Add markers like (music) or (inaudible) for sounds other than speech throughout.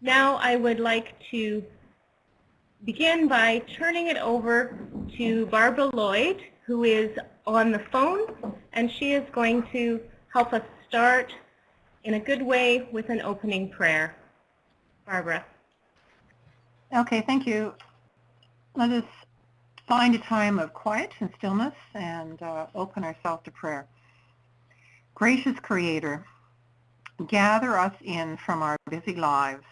Now I would like to begin by turning it over to Barbara Lloyd, who is on the phone, and she is going to help us start in a good way with an opening prayer. Barbara. Okay, thank you. Let us find a time of quiet and stillness and uh, open ourselves to prayer. Gracious Creator, gather us in from our busy lives.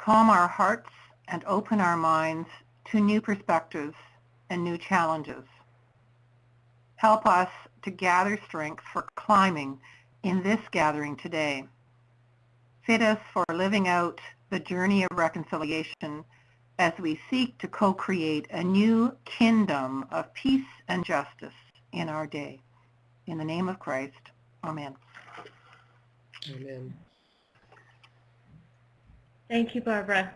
Calm our hearts and open our minds to new perspectives and new challenges. Help us to gather strength for climbing in this gathering today. Fit us for living out the journey of reconciliation as we seek to co-create a new kingdom of peace and justice in our day. In the name of Christ, amen. Amen. Thank you, Barbara.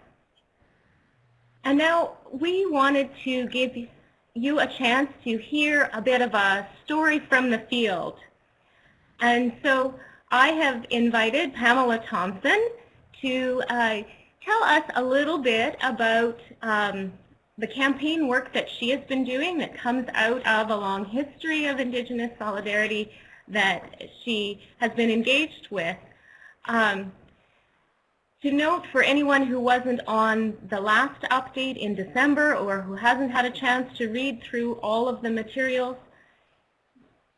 And now we wanted to give you a chance to hear a bit of a story from the field. And so I have invited Pamela Thompson to uh, tell us a little bit about um, the campaign work that she has been doing that comes out of a long history of Indigenous solidarity that she has been engaged with. Um, to note for anyone who wasn't on the last update in December or who hasn't had a chance to read through all of the materials,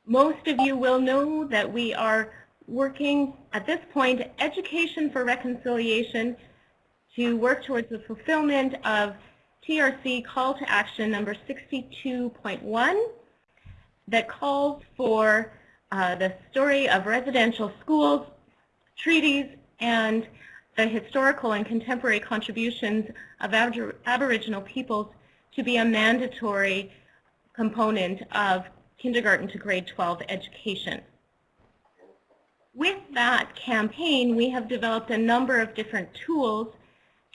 most of you will know that we are working at this point Education for Reconciliation to work towards the fulfillment of TRC call to action number 62.1 that calls for uh, the story of residential schools, treaties, and the historical and contemporary contributions of Aboriginal peoples to be a mandatory component of kindergarten to grade 12 education. With that campaign, we have developed a number of different tools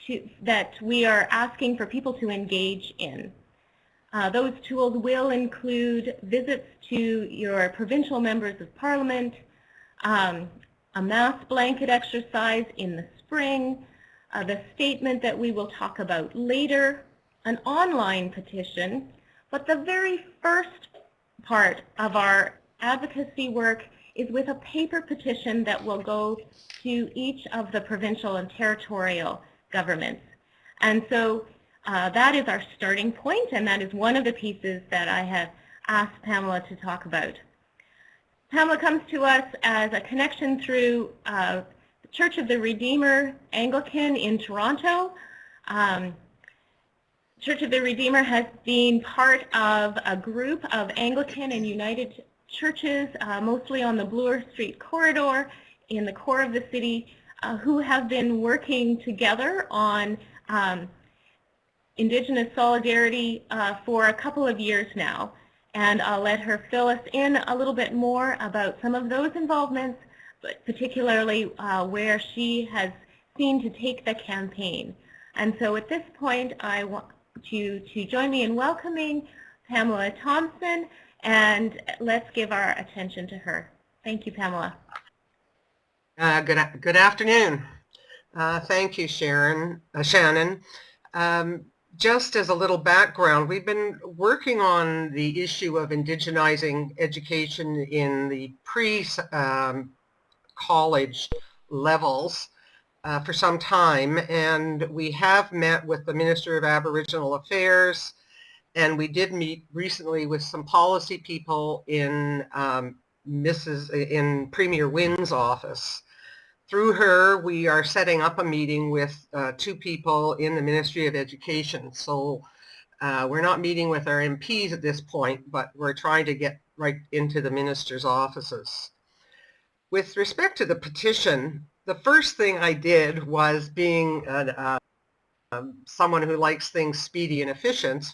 to, that we are asking for people to engage in. Uh, those tools will include visits to your provincial members of parliament, um, a mass blanket exercise in the spring, uh, the statement that we will talk about later, an online petition, but the very first part of our advocacy work is with a paper petition that will go to each of the provincial and territorial governments. And so uh, that is our starting point, and that is one of the pieces that I have asked Pamela to talk about. Pamela comes to us as a connection through uh, Church of the Redeemer Anglican in Toronto. Um, Church of the Redeemer has been part of a group of Anglican and United churches, uh, mostly on the Bloor Street corridor in the core of the city, uh, who have been working together on um, Indigenous solidarity uh, for a couple of years now. And I'll let her fill us in a little bit more about some of those involvements, but particularly uh, where she has seen to take the campaign. And so at this point, I want you to join me in welcoming Pamela Thompson, and let's give our attention to her. Thank you, Pamela. Uh, good, good afternoon. Uh, thank you, Sharon, uh, Shannon. Um, just as a little background, we've been working on the issue of indigenizing education in the pre-college um, levels uh, for some time, and we have met with the Minister of Aboriginal Affairs, and we did meet recently with some policy people in um, Mrs. in Premier Wynne's office. Through her, we are setting up a meeting with uh, two people in the Ministry of Education. So uh, we're not meeting with our MPs at this point, but we're trying to get right into the minister's offices. With respect to the petition, the first thing I did was being uh, someone who likes things speedy and efficient,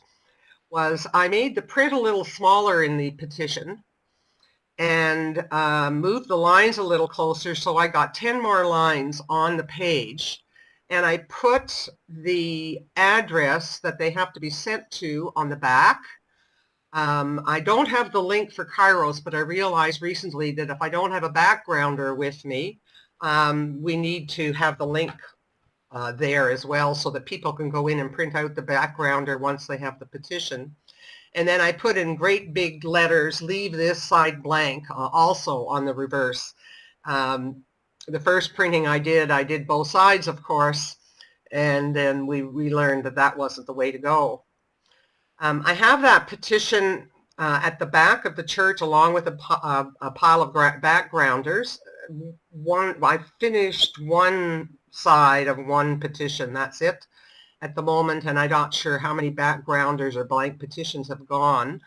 was I made the print a little smaller in the petition and uh, moved the lines a little closer so I got 10 more lines on the page and I put the address that they have to be sent to on the back. Um, I don't have the link for Kairos, but I realized recently that if I don't have a backgrounder with me, um, we need to have the link uh, there as well so that people can go in and print out the backgrounder once they have the petition. And then I put in great big letters, leave this side blank, uh, also on the reverse. Um, the first printing I did, I did both sides, of course, and then we, we learned that that wasn't the way to go. Um, I have that petition uh, at the back of the church along with a, a, pile of backgrounders. One, I finished one side of one petition, that's it at the moment, and I'm not sure how many backgrounders or blank petitions have gone.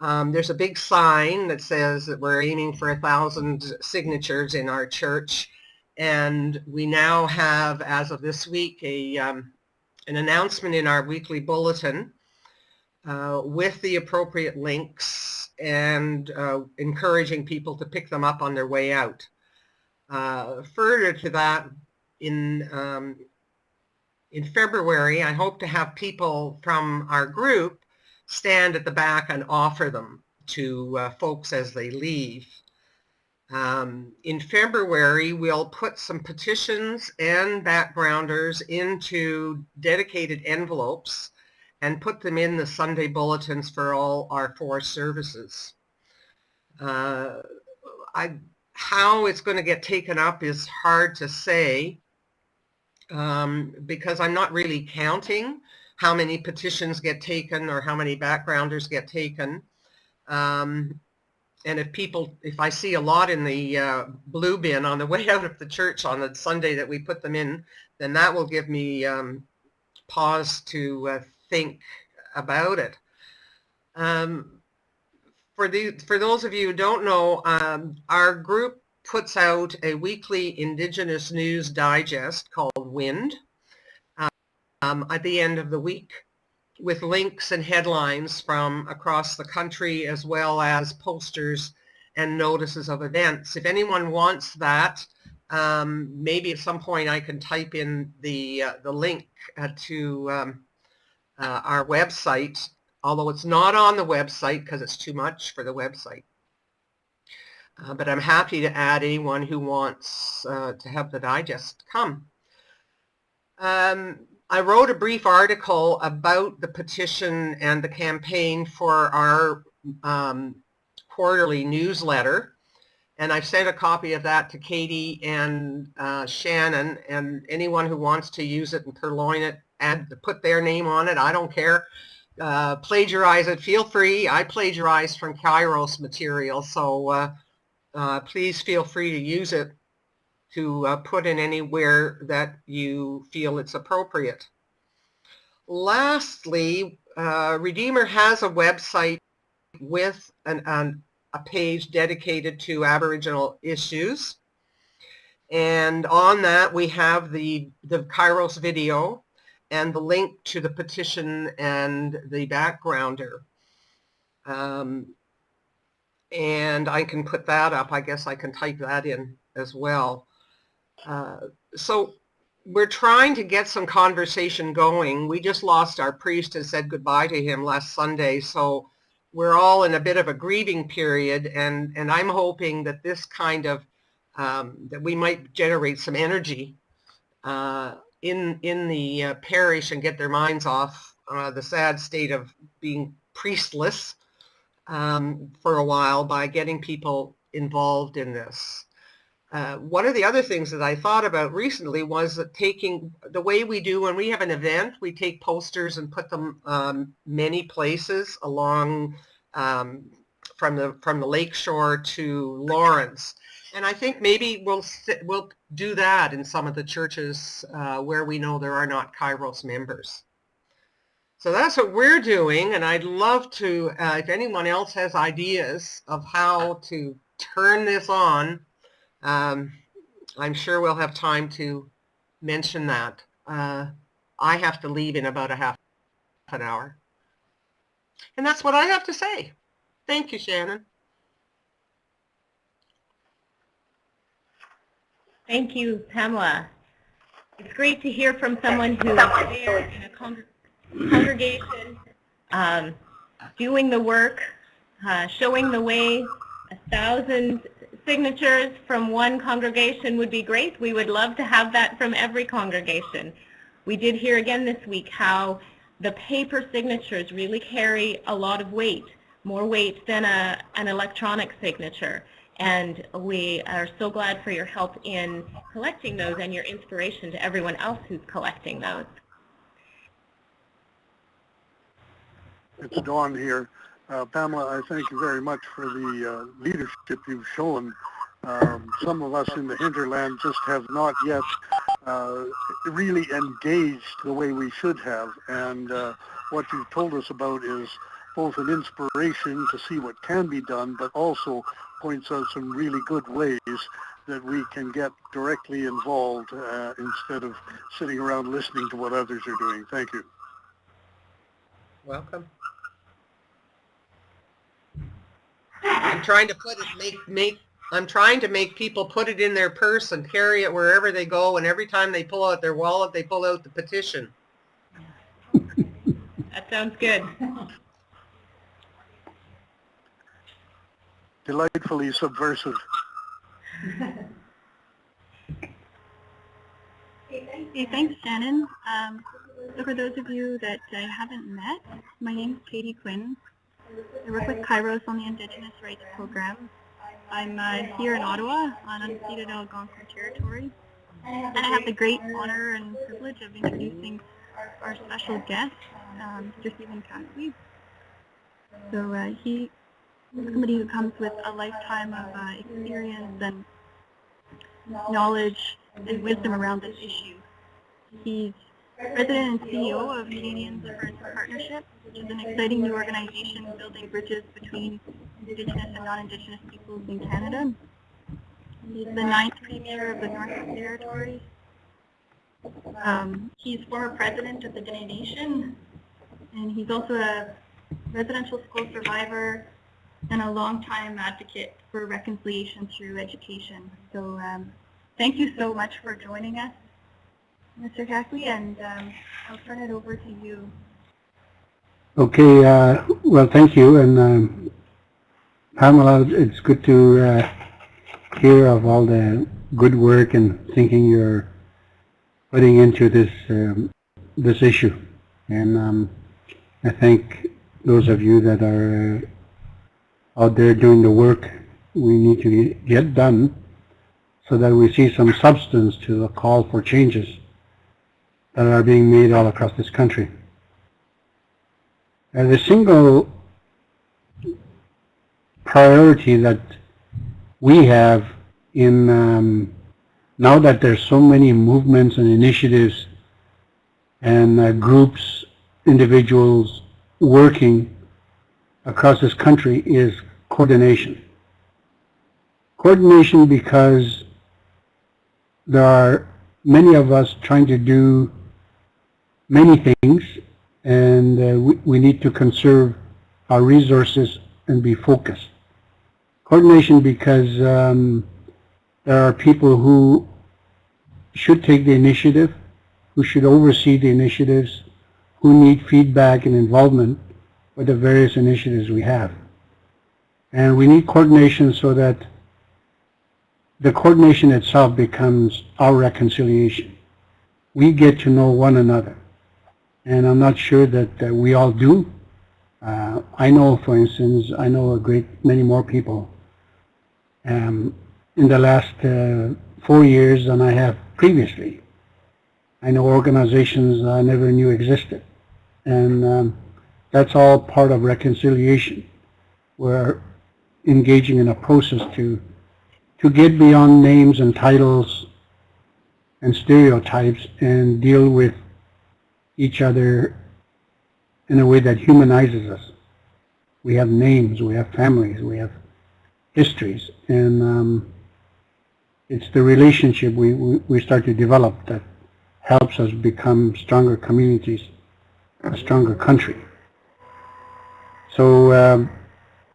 Um, there's a big sign that says that we're aiming for a thousand signatures in our church, and we now have, as of this week, a um, an announcement in our weekly bulletin uh, with the appropriate links and uh, encouraging people to pick them up on their way out. Uh, further to that, in um, in February, I hope to have people from our group stand at the back and offer them to uh, folks as they leave. Um, in February, we'll put some petitions and backgrounders into dedicated envelopes and put them in the Sunday bulletins for all our four services. Uh, I, how it's going to get taken up is hard to say um, because I'm not really counting how many petitions get taken or how many backgrounders get taken. Um, and if people, if I see a lot in the uh, blue bin on the (laughs) way out of the church on the Sunday that we put them in, then that will give me um, pause to uh, think about it. Um, for, the, for those of you who don't know, um, our group puts out a weekly Indigenous news digest called WIND um, at the end of the week with links and headlines from across the country as well as posters and notices of events. If anyone wants that, um, maybe at some point I can type in the, uh, the link uh, to um, uh, our website, although it's not on the website because it's too much for the website. Uh, but I'm happy to add anyone who wants uh, to have the digest come. Um, I wrote a brief article about the petition and the campaign for our um, quarterly newsletter and I've sent a copy of that to Katie and uh, Shannon and anyone who wants to use it and purloin it and put their name on it. I don't care. Uh, plagiarize it. Feel free. I plagiarize from Kairos material, so uh, uh, please feel free to use it to uh, put in anywhere that you feel it's appropriate. Lastly, uh, Redeemer has a website with an, an, a page dedicated to Aboriginal issues. And on that we have the, the Kairos video and the link to the petition and the backgrounder. Um, and I can put that up. I guess I can type that in as well. Uh, so we're trying to get some conversation going. We just lost our priest and said goodbye to him last Sunday, so we're all in a bit of a grieving period, and, and I'm hoping that this kind of, um, that we might generate some energy uh, in, in the uh, parish and get their minds off uh, the sad state of being priestless um, for a while by getting people involved in this. Uh, one of the other things that I thought about recently was that taking the way we do when we have an event, we take posters and put them um, many places along um, from the from the lakeshore to Lawrence. And I think maybe we'll we'll do that in some of the churches uh, where we know there are not Kairos members. So that's what we're doing, and I'd love to, uh, if anyone else has ideas of how to turn this on, um, I'm sure we'll have time to mention that. Uh, I have to leave in about a half an hour. And that's what I have to say. Thank you, Shannon. Thank you, Pamela. It's great to hear from someone who is there in a congregation congregation, um, doing the work, uh, showing the way, a thousand signatures from one congregation would be great. We would love to have that from every congregation. We did hear again this week how the paper signatures really carry a lot of weight, more weight than a, an electronic signature. And we are so glad for your help in collecting those and your inspiration to everyone else who's collecting those. It's Dawn here. Uh, Pamela, I thank you very much for the uh, leadership you've shown. Um, some of us in the hinterland just have not yet uh, really engaged the way we should have. And uh, what you've told us about is both an inspiration to see what can be done, but also points out some really good ways that we can get directly involved uh, instead of sitting around listening to what others are doing. Thank you. Welcome. I'm trying to put it, make, make, I'm trying to make people put it in their purse and carry it wherever they go, and every time they pull out their wallet, they pull out the petition. That sounds good. (laughs) Delightfully subversive. Hey, thanks, Shannon. Um, so for those of you that I haven't met, my name is Katie Quinn. I work with Kairos on the Indigenous Rights Program. I'm uh, here in Ottawa on unceded Algonquin territory. And I have the great honor and privilege of introducing our special guest, um, Mr. Stephen Kakfwi. So uh, he somebody who comes with a lifetime of uh, experience and knowledge and wisdom around this issue. He's President and CEO of Canadians for Partnership, which is an exciting new organization building bridges between Indigenous and non-Indigenous peoples in Canada. He's the ninth Premier of the Northwest Territories. Um, he's former President of the Dene Nation, and he's also a residential school survivor and a longtime advocate for reconciliation through education. So um, thank you so much for joining us, Mr. Kakfwi, and um, I'll turn it over to you. Okay, uh, well, thank you, and um, Pamela, it's good to uh, hear of all the good work and thinking you're putting into this um, this issue, and um, I thank those of you that are uh, out there doing the work we need to get done so that we see some substance to the call for changes that are being made all across this country. And the single priority that we have in um, now that there's so many movements and initiatives and uh, groups, individuals working across this country is coordination. Coordination because there are many of us trying to do many things and uh, we, we need to conserve our resources and be focused. Coordination because um, there are people who should take the initiative, who should oversee the initiatives, who need feedback and involvement with the various initiatives we have. And we need coordination so that the coordination itself becomes our reconciliation. We get to know one another and I'm not sure that uh, we all do. Uh, I know, for instance, I know a great many more people um, in the last uh, four years than I have previously. I know organizations I never knew existed, and um, that's all part of reconciliation. We're engaging in a process to to get beyond names and titles and stereotypes and deal with each other in a way that humanizes us. We have names, we have families, we have histories, and um, it's the relationship we, we, start to develop that helps us become stronger communities, a stronger country. So um,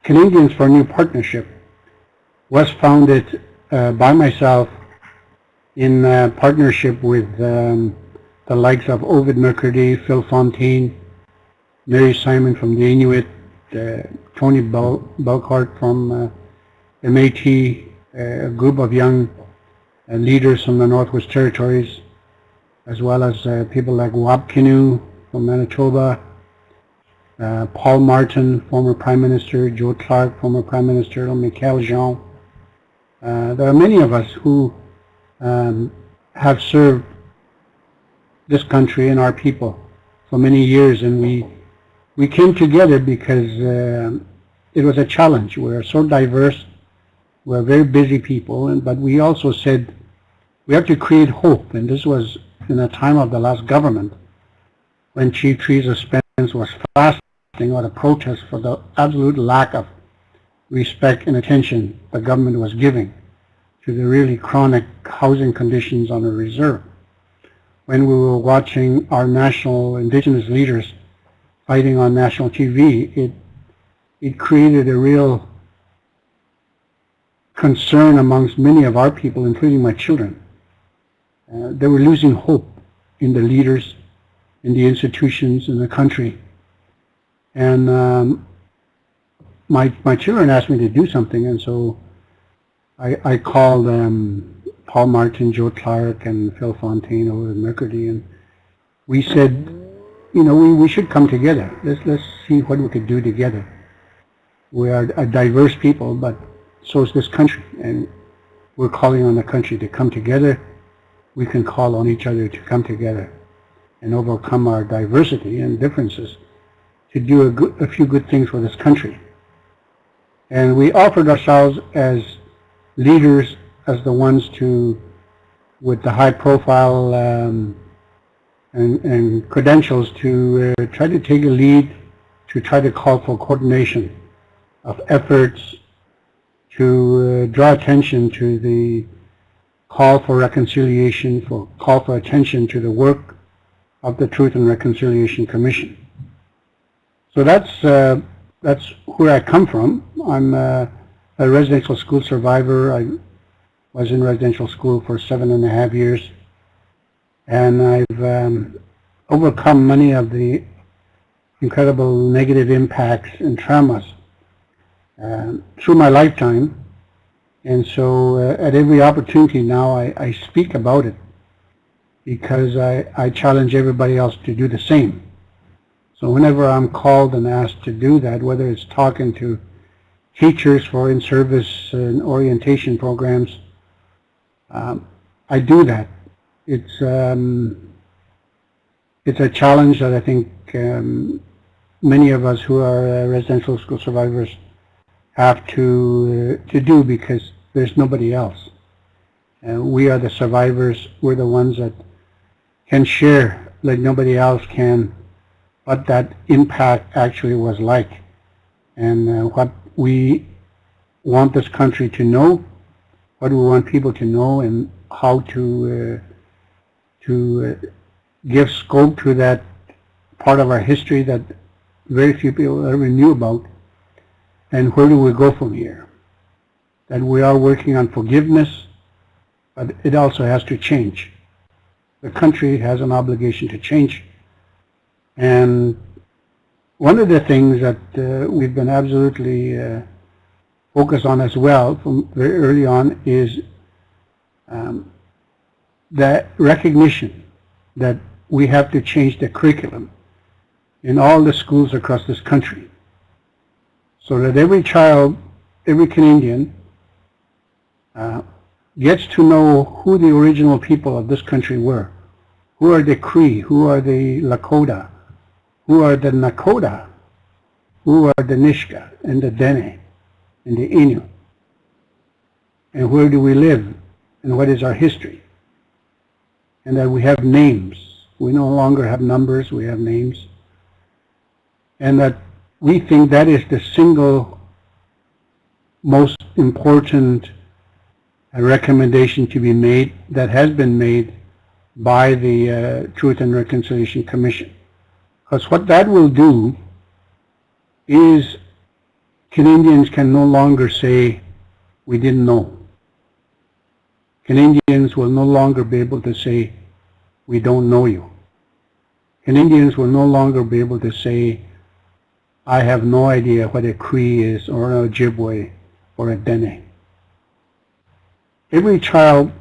Canadians for a New Partnership. Was founded uh, by myself in uh, partnership with um, the likes of Ovide Mercredi, Phil Fontaine, Mary Simon from the Inuit, uh, Tony Bel Belcourt from uh, Métis a group of young uh, leaders from the Northwest Territories, as well as uh, people like Kinew from Manitoba, uh, Paul Martin, former Prime Minister, Joe Clark, former Prime Minister, Michaëlle Jean. Uh, there are many of us who um, have served this country and our people for many years, and we we came together because uh, it was a challenge. We're so diverse. We're very busy people, and, but we also said we have to create hope. And this was in the time of the last government when Chief Theresa Spence was fasting or a protest for the absolute lack of respect and attention the government was giving to the really chronic housing conditions on the reserve. When we were watching our national indigenous leaders fighting on national TV, it it created a real concern amongst many of our people, including my children. Uh, they were losing hope in the leaders, in the institutions, in the country. And um, my, my children asked me to do something, and so I, I called um, Paul Martin, Joe Clark, and Phil Fontaine Ovide Mercredi, and we said, you know, we, we should come together. Let's, let's see what we could do together. We are a diverse people, but so is this country, and we're calling on the country to come together. We can call on each other to come together and overcome our diversity and differences to do a, good, a few good things for this country. And we offered ourselves as leaders, as the ones to, with the high profile um, and, and credentials to uh, try to take a lead, to try to call for coordination of efforts to uh, draw attention to the call for reconciliation, for call for attention to the work of the Truth and Reconciliation Commission. So that's uh, that's where I come from. I'm uh, a residential school survivor. I was in residential school for seven and a half years and I've um, overcome many of the incredible negative impacts and traumas uh, through my lifetime. And so uh, at every opportunity now I, I speak about it because I, I challenge everybody else to do the same. So whenever I'm called and asked to do that, whether it's talking to teachers for in-service and orientation programs, um, I do that it's um, it's a challenge that I think um, many of us who are uh, residential school survivors have to uh, to do because there's nobody else. Uh, we are the survivors. We're the ones that can share like nobody else can what that impact actually was like and uh, what we want this country to know, what we want people to know and how to uh, to uh, give scope to that part of our history that very few people ever knew about. And where do we go from here? That we are working on forgiveness, but it also has to change. The country has an obligation to change. And one of the things that uh, we've been absolutely uh, focused on as well from very early on is um, that recognition that we have to change the curriculum in all the schools across this country so that every child, every Canadian uh, gets to know who the original people of this country were. Who are the Cree? Who are the Lakota? Who are the Nakota? Who are the Nisga'a and the Dene and the Innu? And where do we live? And what is our history? and that we have names. We no longer have numbers, we have names. And that we think that is the single most important recommendation to be made that has been made by the uh, Truth and Reconciliation Commission. Because what that will do is Canadians can no longer say, we didn't know. Canadians will no longer be able to say, we don't know you. Canadians will no longer be able to say, I have no idea what a Cree is or an Ojibwe or a Dene. every child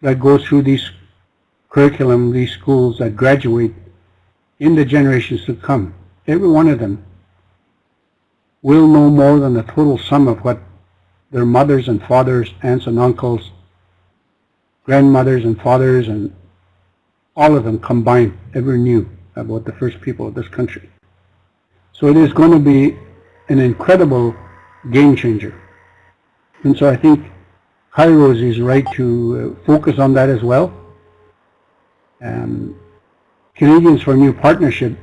that goes through these curriculum, these schools that graduate in the generations to come, every one of them will know more than the total sum of what their mothers and fathers, aunts and uncles, grandmothers and fathers, and all of them combined ever knew about the first people of this country. So it is going to be an incredible game changer. And so I think Kairos is right to uh, focus on that as well. Um, Canadians for New Partnership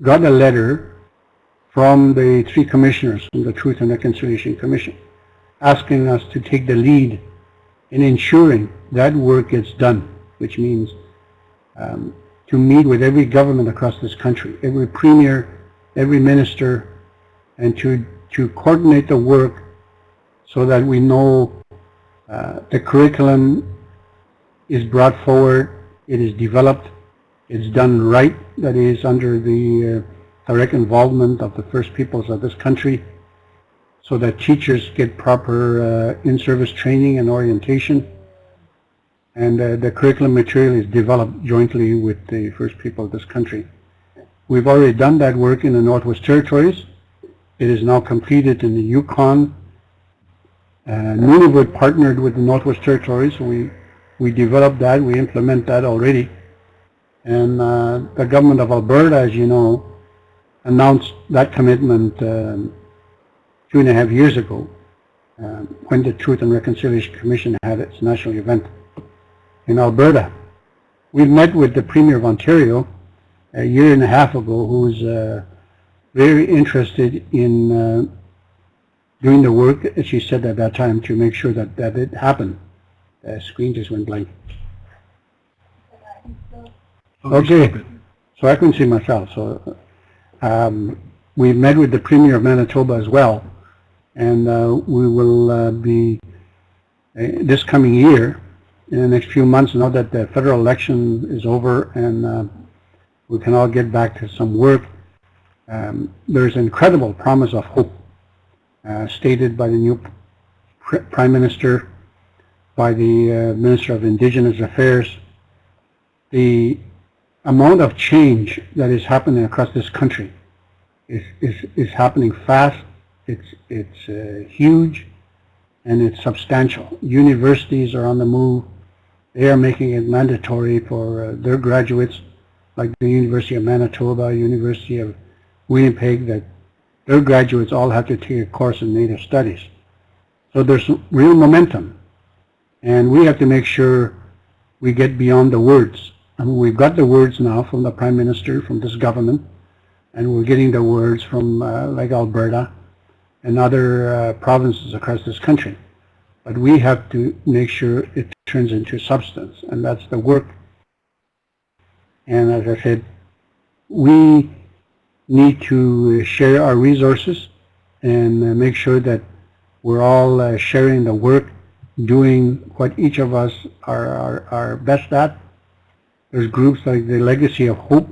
got a letter from the three commissioners from the Truth and Reconciliation Commission asking us to take the lead in ensuring that work gets done, which means um, to meet with every government across this country, every premier, every minister, and to, to coordinate the work so that we know uh, the curriculum is brought forward, it is developed, it's done right, that is under the uh, direct involvement of the first peoples of this country, so that teachers get proper uh, in-service training and orientation, and uh, the curriculum material is developed jointly with the first people of this country. We've already done that work in the Northwest Territories. It is now completed in the Yukon. Uh, Nunavut partnered with the Northwest Territories. We, we developed that. We implement that already. And uh, the government of Alberta, as you know, announced that commitment um, two and a half years ago uh, when the Truth and Reconciliation Commission had its national event in Alberta. We've met with the Premier of Ontario a year and a half ago who's uh, very interested in uh, doing the work, as she said at that time, to make sure that, that it happened. The screen just went blank. Okay, so I couldn't see myself. So um, we've met with the Premier of Manitoba as well, and uh, we will uh, be, uh, this coming year, in the next few months, now that the federal election is over and uh, we can all get back to some work, um, there's incredible promise of hope uh, stated by the new pr Prime Minister, by the uh, Minister of Indigenous Affairs. The amount of change that is happening across this country is, is, is happening fast, it's, it's uh, huge, and it's substantial. Universities are on the move. They are making it mandatory for uh, their graduates, like the University of Manitoba, University of Winnipeg, that their graduates all have to take a course in Native Studies. So there's real momentum. And we have to make sure we get beyond the words. I mean, we've got the words now from the Prime Minister, from this government, and we're getting the words from uh, like Alberta and other uh, provinces across this country. But we have to make sure it turns into substance, and that's the work. And as I said, we need to share our resources and uh, make sure that we're all uh, sharing the work, doing what each of us are, are, are best at. There's groups like the Legacy of Hope,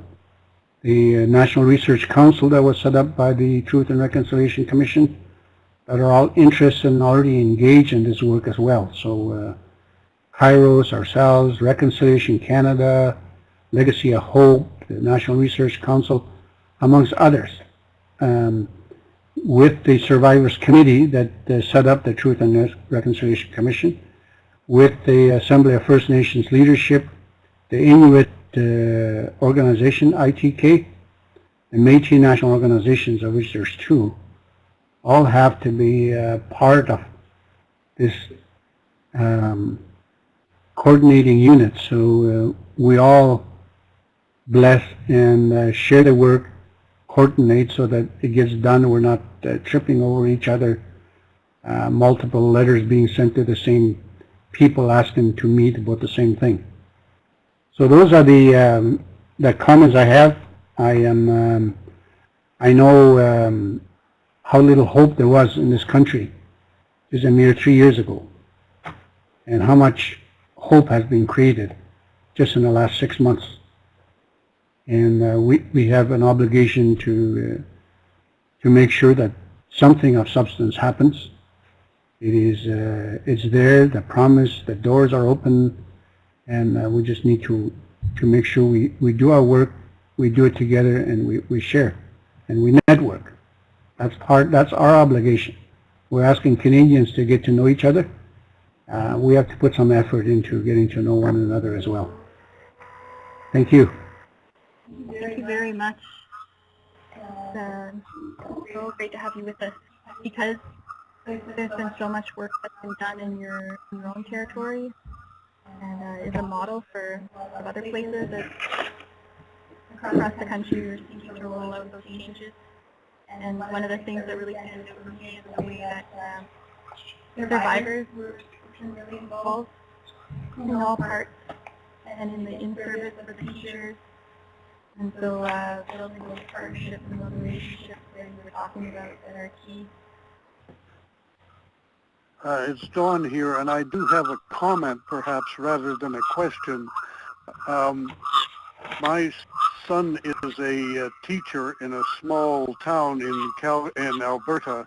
the uh, National Research Council that was set up by the Truth and Reconciliation Commission, that are all interested and already engaged in this work as well. So uh, Kairos, ourselves, Reconciliation Canada, Legacy of Hope, the National Research Council, amongst others, um, with the Survivors Committee that uh, set up the Truth and Reconciliation Commission, with the Assembly of First Nations Leadership, the Inuit uh, organization, ITK, and Métis National Organizations, of which there's two, all have to be uh, part of this um, coordinating unit. So uh, we all bless and uh, share the work, coordinate so that it gets done. We're not uh, tripping over each other. Uh, multiple letters being sent to the same people asking to meet about the same thing. So those are the um, the comments I have. I am um, I know um, how little hope there was in this country just a mere three years ago and how much hope has been created just in the last six months. And uh, we, we have an obligation to, uh, to make sure that something of substance happens It is, uh, it's there, the promise, the doors are open, and uh, we just need to, to make sure we, we do our work, we do it together, and we, we share, and we network. That's part, that's our obligation. We're asking Canadians to get to know each other. Uh, we have to put some effort into getting to know one another as well. Thank you. Thank you very much. It's uh, so great to have you with us because there's been so much work that's been done in your, in your own territory and uh, is a model for other places across the country we're seeking to roll out those changes. And one of the things that really stands out for me is the way that um, survivors were really involved in all parts and in the in-service for the teachers. And so uh, building those partnerships and those relationships that you were talking about that are key. Uh, it's Don here, and I do have a comment, perhaps, rather than a question. Um, my son is a uh, teacher in a small town in Cal in Alberta,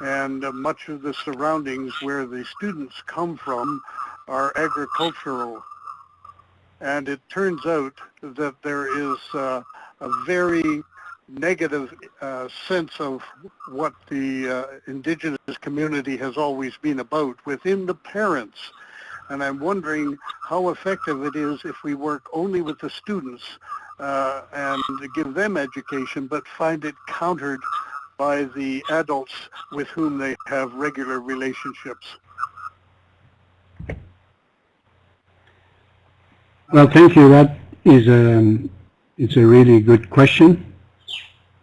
and uh, much of the surroundings where the students come from are agricultural. And it turns out that there is uh, a very negative uh, sense of what the uh, indigenous community has always been about within the parents. And I'm wondering how effective it is if we work only with the students uh, and give them education, but find it countered by the adults with whom they have regular relationships. Well, thank you. That is a, it's a really good question.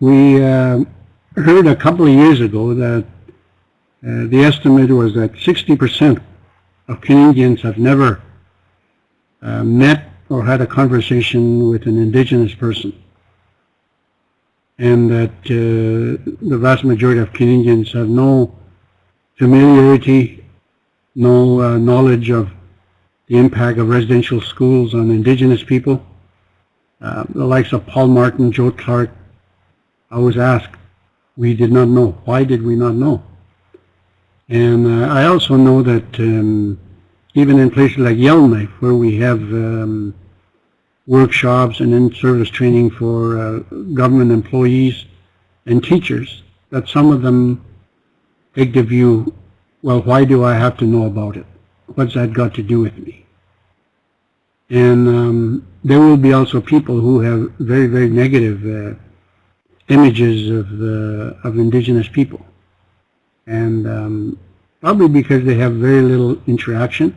We uh, heard a couple of years ago that uh, the estimate was that 60% of Canadians have never uh, met or had a conversation with an indigenous person. And that uh, the vast majority of Canadians have no familiarity, no uh, knowledge of the impact of residential schools on indigenous people. Uh, the likes of Paul Martin, Joe Clark, I was asked, we did not know. Why did we not know? And uh, I also know that um, even in places like Yellowknife, where we have um, workshops and in-service training for uh, government employees and teachers, that some of them take the view, well, why do I have to know about it? What's that got to do with me? And um, there will be also people who have very, very negative uh, images of the of indigenous people, and um, probably because they have very little interaction,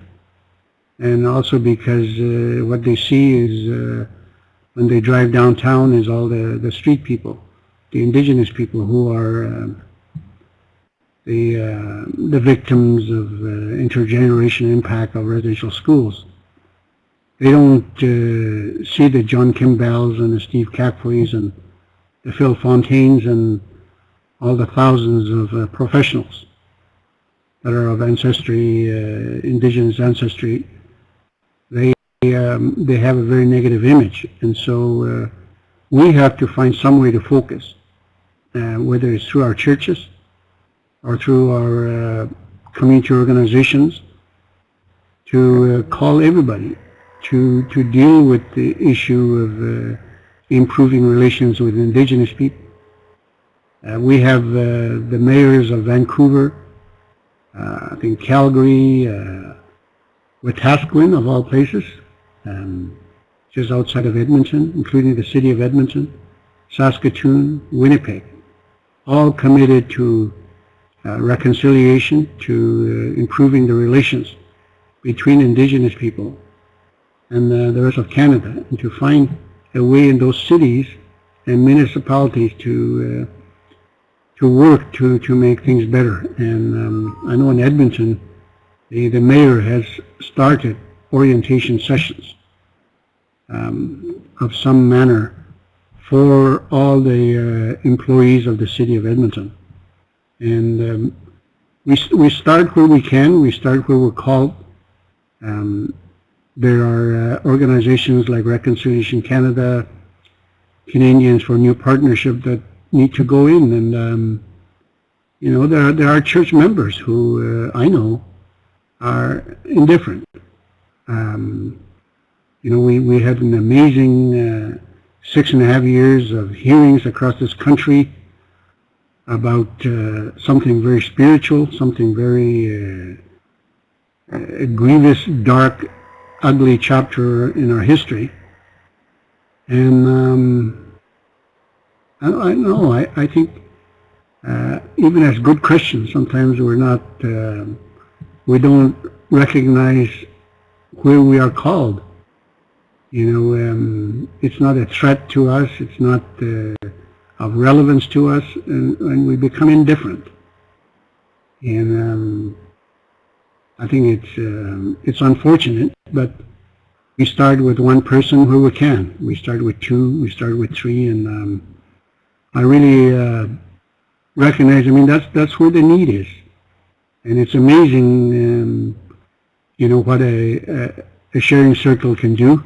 and also because uh, what they see is uh, when they drive downtown is all the the street people, the indigenous people who are um, the uh, the victims of uh, intergenerational impact of residential schools. They don't uh, see the John Kim Bells and the Steve Kakfwis and the Phil Fontaines and all the thousands of uh, professionals that are of ancestry, uh, indigenous ancestry, they um, they have a very negative image, and so uh, we have to find some way to focus, uh, whether it's through our churches or through our uh, community organizations, to uh, call everybody to to deal with the issue of improving relations with indigenous people. Uh, we have uh, the mayors of Vancouver, uh, I think Calgary, uh, Wetaskiwin of all places, um, just outside of Edmonton, including the city of Edmonton, Saskatoon, Winnipeg, all committed to uh, reconciliation, to uh, improving the relations between indigenous people and uh, the rest of Canada, and to find a way in those cities and municipalities to uh, to work to to make things better. And um, I know in Edmonton, the the mayor has started orientation sessions um, of some manner for all the uh, employees of the city of Edmonton. And um, we we start where we can. We start where we're called. Um, there are uh, organizations like Reconciliation Canada, Canadians for New Partnership that need to go in and um, you know, there are, there are church members who uh, I know are indifferent. Um, you know, we, we had an amazing uh, six and a half years of hearings across this country about uh, something very spiritual, something very uh, uh, grievous, dark, ugly chapter in our history. And um, I, I know, I, I think uh, even as good Christians, sometimes we're not, uh, we don't recognize where we are called. You know, um, it's not a threat to us. It's not uh, of relevance to us, and, and, we become indifferent. And um, I think it's um, it's unfortunate, but we start with one person where we can. We start with two. We start with three, and um, I really uh, recognize. I mean, that's that's where the need is, and it's amazing. Um, you know what a, a, a sharing circle can do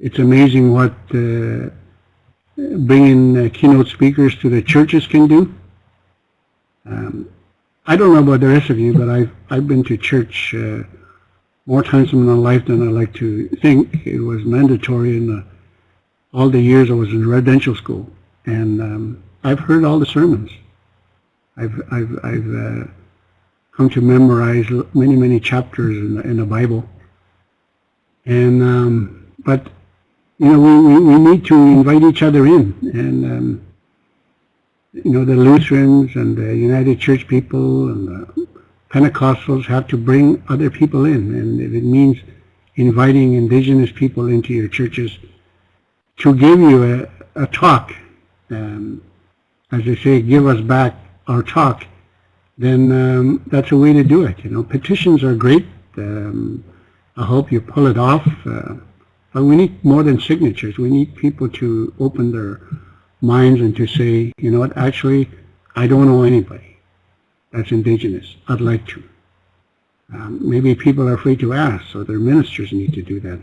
it's amazing what uh, bringing uh, keynote speakers to the churches can do. Um, I don't know about the rest of you, but I've, I've been to church uh, more times in my life than I like to think. It was mandatory in the, all the years I was in residential school. And um, I've heard all the sermons. I've, I've, I've uh, come to memorize many, many chapters in the, in the Bible. And, um, but you know, we, we, we need to invite each other in. And, um, you know, the Lutherans and the United Church people and the Pentecostals have to bring other people in. And if it means inviting indigenous people into your churches to give you a, a talk, um, as they say, give us back our talk, then um, that's a way to do it. You know, petitions are great. Um, I hope you pull it off. Uh, but we need more than signatures. We need people to open their minds and to say, you know what, actually, I don't know anybody that's indigenous. I'd like to. Um, maybe people are afraid to ask, so their ministers need to do that.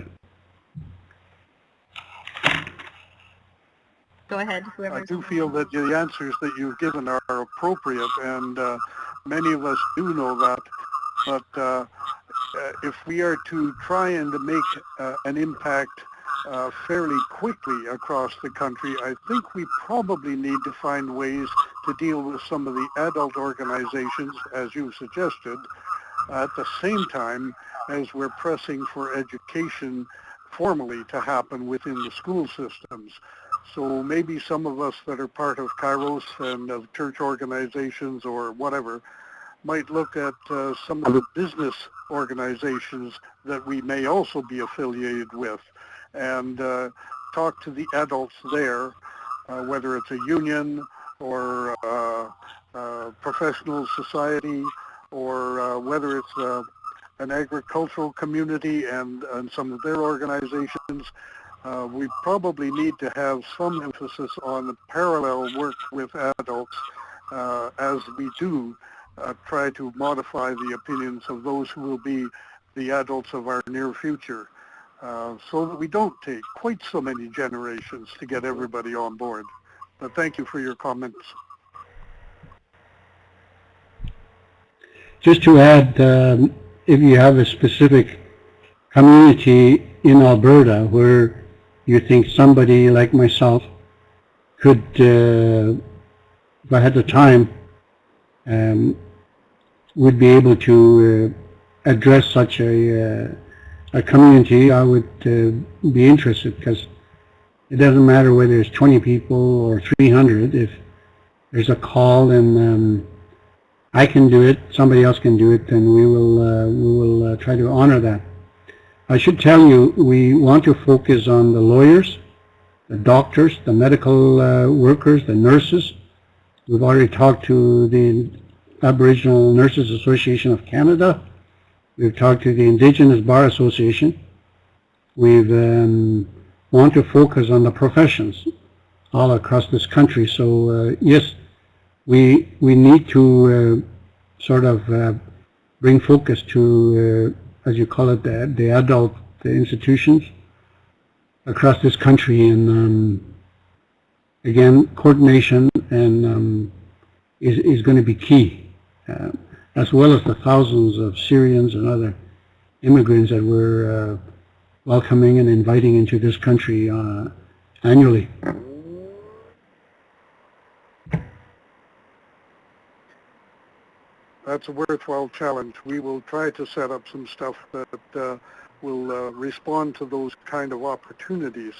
Go ahead, whoever. I do feel that the answers that you've given are appropriate, and uh, many of us do know that. But uh, uh, if we are to try and make uh, an impact uh, fairly quickly across the country, I think we probably need to find ways to deal with some of the adult organizations, as you suggested, at the same time as we're pressing for education formally to happen within the school systems. So maybe some of us that are part of Kairos and of church organizations or whatever might look at uh, some of the business organizations that we may also be affiliated with and uh, talk to the adults there, uh, whether it's a union or uh, uh, professional society or uh, whether it's an agricultural community and, and some of their organizations. we probably need to have some emphasis on the parallel work with adults as we do uh, try to modify the opinions of those who will be the adults of our near future uh, so that we don't take quite so many generations to get everybody on board. But thank you for your comments. Just to add, um, if you have a specific community in Alberta where you think somebody like myself could, uh, if I had the time, um, would be able to uh, address such a, uh, a community, I would uh, be interested because it doesn't matter whether it's 20 people or 300. If there's a call and um, I can do it, somebody else can do it, then we will, uh, we will uh, try to honor that. I should tell you, we want to focus on the lawyers, the doctors, the medical uh, workers, the nurses. We've already talked to the Aboriginal Nurses Association of Canada. We've talked to the Indigenous Bar Association. We've um, want to focus on the professions all across this country. So uh, yes, we we need to uh, sort of uh, bring focus to, as you call it, the, the adult the institutions across this country, and um, again, coordination and um, is, is going to be key, uh, as well as the thousands of Syrians and other immigrants that we're uh, welcoming and inviting into this country uh, annually. That's a worthwhile challenge. We will try to set up some stuff that uh, will uh, respond to those kind of opportunities.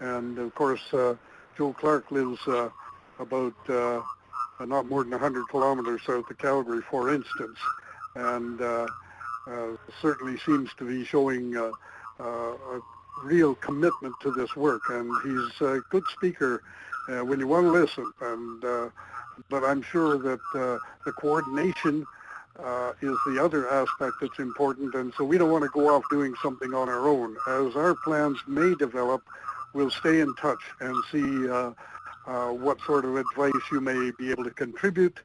And of course, uh, Joe Clark lives uh, about uh, not more than 100 kilometers south of Calgary, for instance, and certainly seems to be showing a real commitment to this work. And he's a good speaker uh, when you want to listen. And uh, but I'm sure that uh, the coordination uh, is the other aspect that's important. And so we don't want to go off doing something on our own. As our plans may develop, we'll stay in touch and see uh, uh, what sort of advice you may be able to contribute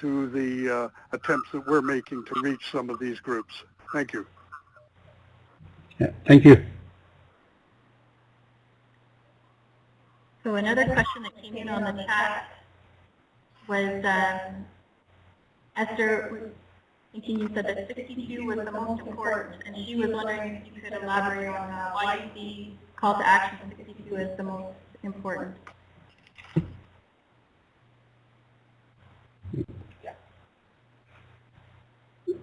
to the uh, attempts that we're making to reach some of these groups. Thank you. Yeah, thank you. So another question that came in on the chat was um, Esther, I think you said that 62 was the most important, and she was wondering if you could elaborate on uh, why you see call to action 62 as the most important.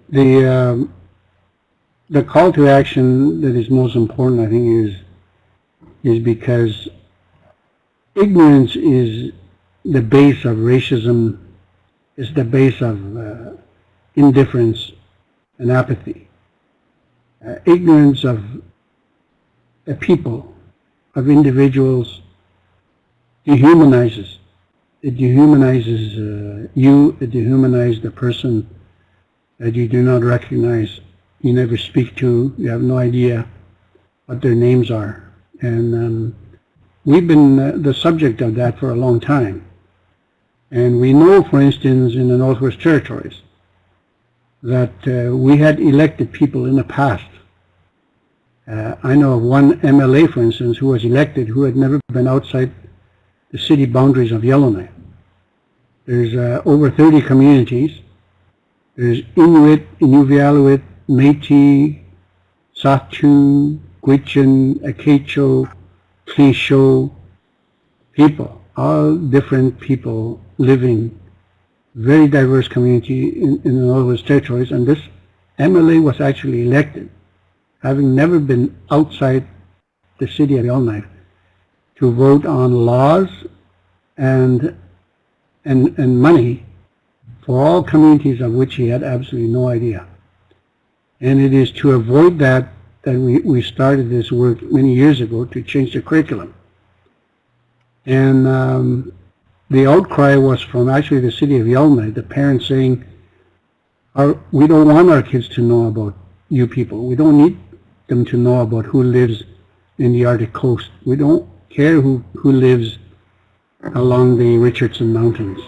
The um, the call to action that is most important, I think, is is because ignorance is the base of racism, is the base of uh, indifference and apathy. Uh, ignorance of a people, of individuals, dehumanizes. It dehumanizes uh, you, it dehumanizes the person that you do not recognize, you never speak to, you have no idea what their names are. And um, we've been uh, the subject of that for a long time. And we know, for instance, in the Northwest Territories, that uh, we had elected people in the past. Uh, I know of one MLA, for instance, who was elected who had never been outside the city boundaries of Yellowknife. There's uh, over 30 communities there's Inuit, Inuvialuit, Métis, Saskatoon, Gwich'in, Akaitcho, Tlicho, people, all different people living, very diverse community in, in the Northwest Territories, and this MLA was actually elected, having never been outside the city of Yellowknife, to vote on laws and, and, and money for all communities of which he had absolutely no idea. And it is to avoid that that we, we started this work many years ago to change the curriculum. And um, the outcry was from actually the city of Yellowknife, the parents saying, our, we don't want our kids to know about you people. We don't need them to know about who lives in the Arctic coast. We don't care who, who lives along the Richardson Mountains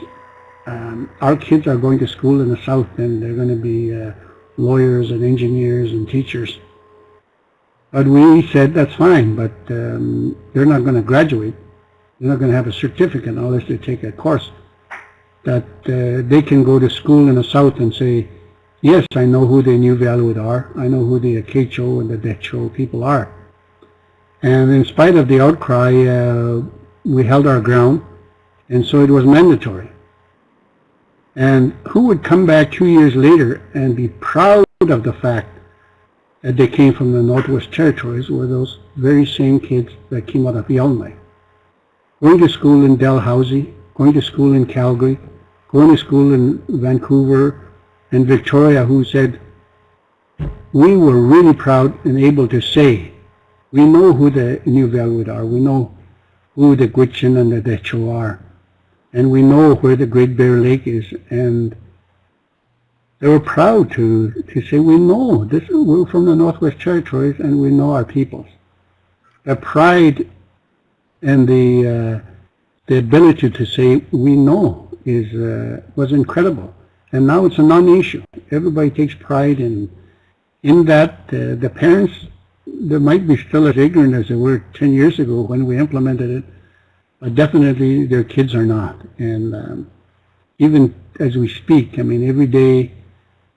um, our kids are going to school in the South and they're going to be uh, lawyers and engineers and teachers. But we said that's fine, but um, they're not going to graduate. They're not going to have a certificate unless they take a course that uh, they can go to school in the South and say, yes, I know who the New Inuvialuit are. I know who the Akaitcho and the Dehcho people are. And in spite of the outcry, uh, we held our ground, and so it was mandatory. And who would come back two years later and be proud of the fact that they came from the Northwest Territories were those very same kids that came out of Yellowknife. Going to school in Dalhousie, going to school in Calgary, going to school in Vancouver and Victoria who said, we were really proud and able to say, we know who the Inuvialuit are, we know who the Gwich'in and the Dehcho are and we know where the Great Bear Lake is, and they were proud to, to say, we know, this, we're from the Northwest Territories, and we know our peoples. The pride and the, uh, the ability to say, we know, is, uh, was incredible. And now it's a non-issue. Everybody takes pride in, in that. Uh, the parents, they might be still as ignorant as they were 10 years ago when we implemented it, but definitely their kids are not. And um, even as we speak, I mean, every day,